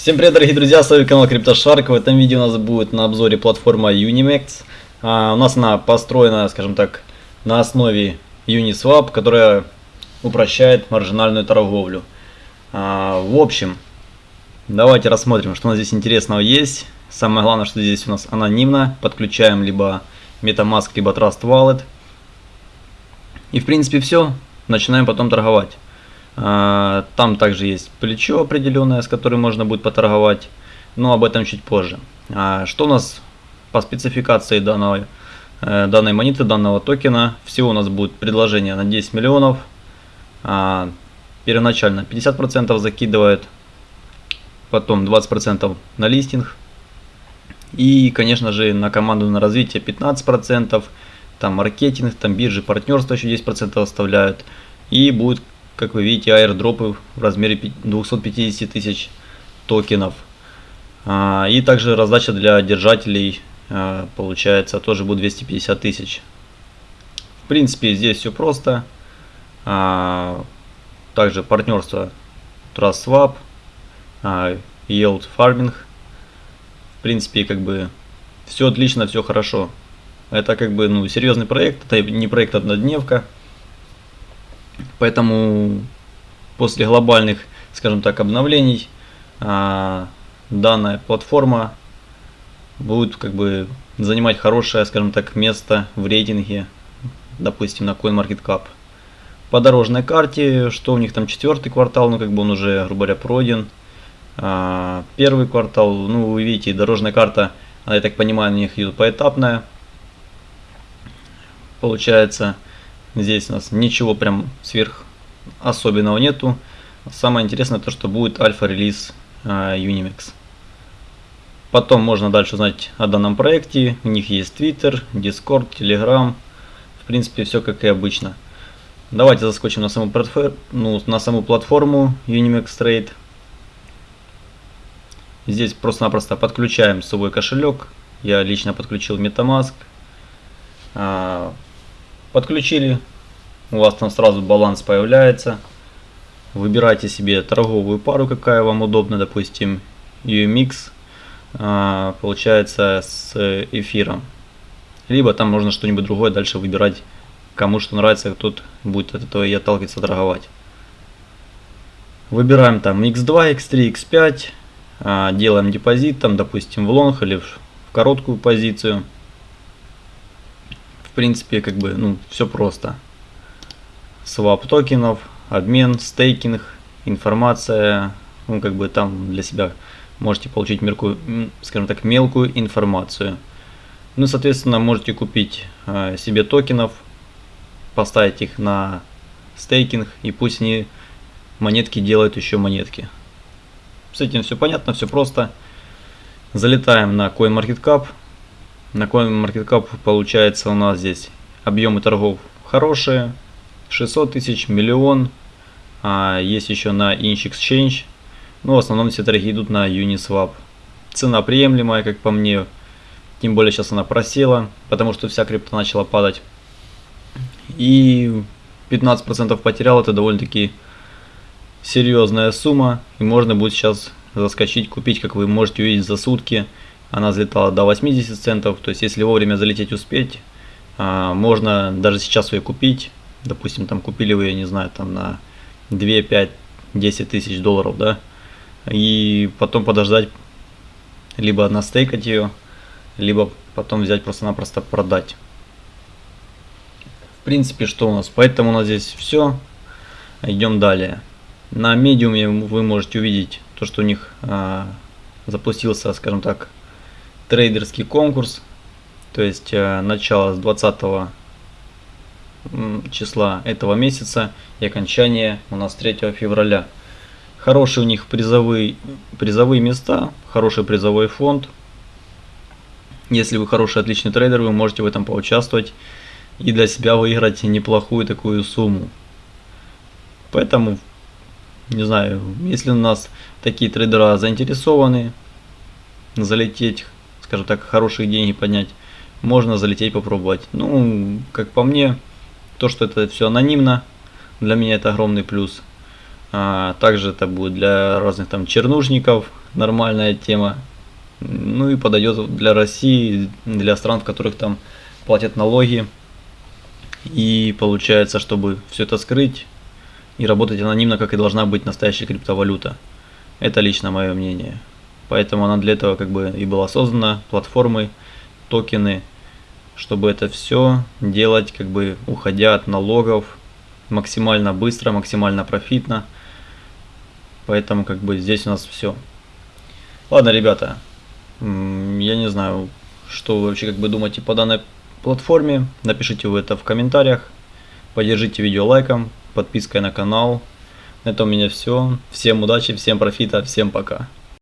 Всем привет, дорогие друзья, с вами канал CryptoShark. В этом видео у нас будет на обзоре платформа Unimax. А, у нас она построена, скажем так, на основе Uniswap, которая упрощает маржинальную торговлю. А, в общем, давайте рассмотрим, что у нас здесь интересного есть. Самое главное, что здесь у нас анонимно. Подключаем либо MetaMask, либо Trust Wallet. И в принципе все. Начинаем потом торговать. А, там также есть плечо определенное, с которым можно будет поторговать, но об этом чуть позже. А, что у нас по спецификации данной, э, данной монеты, данного токена? Всего у нас будет предложение на 10 миллионов. А, первоначально 50% закидывает, потом 20% на листинг. И, конечно же, на команду на развитие 15%, там маркетинг, там биржи, партнерство еще 10% оставляют. И будет как вы видите, аирдропы в размере 250 тысяч токенов. А, и также раздача для держателей а, получается тоже будет 250 тысяч. В принципе, здесь все просто. А, также партнерство TrustSwap, Yield Farming. В принципе, как бы все отлично, все хорошо. Это как бы ну, серьезный проект, это не проект однодневка. Поэтому после глобальных, скажем так, обновлений а, данная платформа будет как бы занимать хорошее, скажем так, место в рейтинге, допустим, на CoinMarketCap. По дорожной карте, что у них там четвертый квартал, ну как бы он уже, грубо говоря, пройден. А, первый квартал, ну вы видите, дорожная карта, я так понимаю, у них идет поэтапная. Получается, Здесь у нас ничего прям сверх особенного нету. Самое интересное то, что будет альфа-релиз э, Unimex. Потом можно дальше узнать о данном проекте. У них есть Twitter, Discord, Telegram. В принципе, все как и обычно. Давайте заскочим на саму, ну, на саму платформу Unimex Trade. Здесь просто-напросто подключаем свой кошелек. Я лично подключил MetaMask. Подключили, у вас там сразу баланс появляется. Выбирайте себе торговую пару, какая вам удобна, допустим, UMX, а, получается с эфиром. Либо там можно что-нибудь другое дальше выбирать, кому что нравится, тот будет от этого и отталкиваться торговать. Выбираем там X2, X3, X5, делаем депозит, там, допустим, в long или в короткую позицию принципе, как бы, ну, все просто. Swap токенов, обмен, staking, информация, ну, как бы там для себя можете получить мелкую, скажем так, мелкую информацию. Ну, соответственно, можете купить э, себе токенов, поставить их на стейкинг, и пусть они монетки делают еще монетки. С этим все понятно, все просто. Залетаем на CoinMarketCap, на CoinMarketCap получается у нас здесь объемы торгов хорошие. 600 тысяч, миллион. А есть еще на Inch Exchange. Но ну, в основном все торги идут на Uniswap. Цена приемлемая, как по мне. Тем более сейчас она просела, потому что вся крипта начала падать. И 15% потерял, это довольно-таки серьезная сумма. И можно будет сейчас заскочить, купить, как вы можете увидеть, за сутки она взлетала до 80 центов. То есть, если вовремя залететь успеть, а, можно даже сейчас ее купить. Допустим, там купили вы, я не знаю, там на 2, 5, 10 тысяч долларов, да. И потом подождать, либо настейкать ее, либо потом взять просто-напросто продать. В принципе, что у нас? Поэтому у нас здесь все. Идем далее. На медиуме вы можете увидеть то, что у них а, запустился, скажем так, трейдерский конкурс, то есть э, начало с 20 числа этого месяца и окончание у нас 3 февраля. Хорошие у них призовые, призовые места, хороший призовой фонд. Если вы хороший, отличный трейдер, вы можете в этом поучаствовать и для себя выиграть неплохую такую сумму. Поэтому, не знаю, если у нас такие трейдера заинтересованы залететь скажем так, хорошие деньги поднять, можно залететь попробовать. Ну, как по мне, то, что это все анонимно, для меня это огромный плюс. А, также это будет для разных там чернушников нормальная тема. Ну и подойдет для России, для стран, в которых там платят налоги. И получается, чтобы все это скрыть и работать анонимно, как и должна быть настоящая криптовалюта. Это лично мое мнение. Поэтому она для этого как бы и была создана, платформы, токены, чтобы это все делать, как бы уходя от налогов максимально быстро, максимально профитно. Поэтому как бы здесь у нас все. Ладно, ребята, я не знаю, что вы вообще как бы думаете по данной платформе. Напишите вы это в комментариях. Поддержите видео лайком, подпиской на канал. На этом у меня все. Всем удачи, всем профита, всем пока.